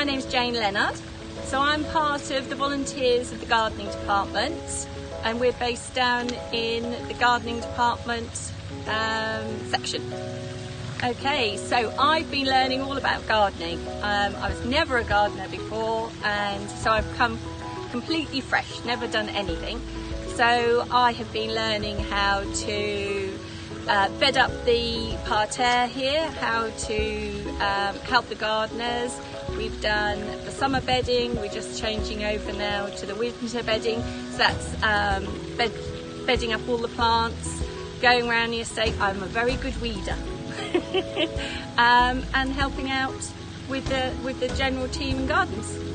My name's Jane Leonard. So I'm part of the volunteers of the gardening department and we're based down in the gardening department um, section. Okay, so I've been learning all about gardening. Um, I was never a gardener before and so I've come completely fresh, never done anything. So I have been learning how to uh, bed up the parterre here, how to um, help the gardeners. We've done the summer bedding, we're just changing over now to the winter bedding. So that's um, bed, bedding up all the plants, going around the estate. I'm a very good weeder. um, and helping out with the, with the general team and gardens.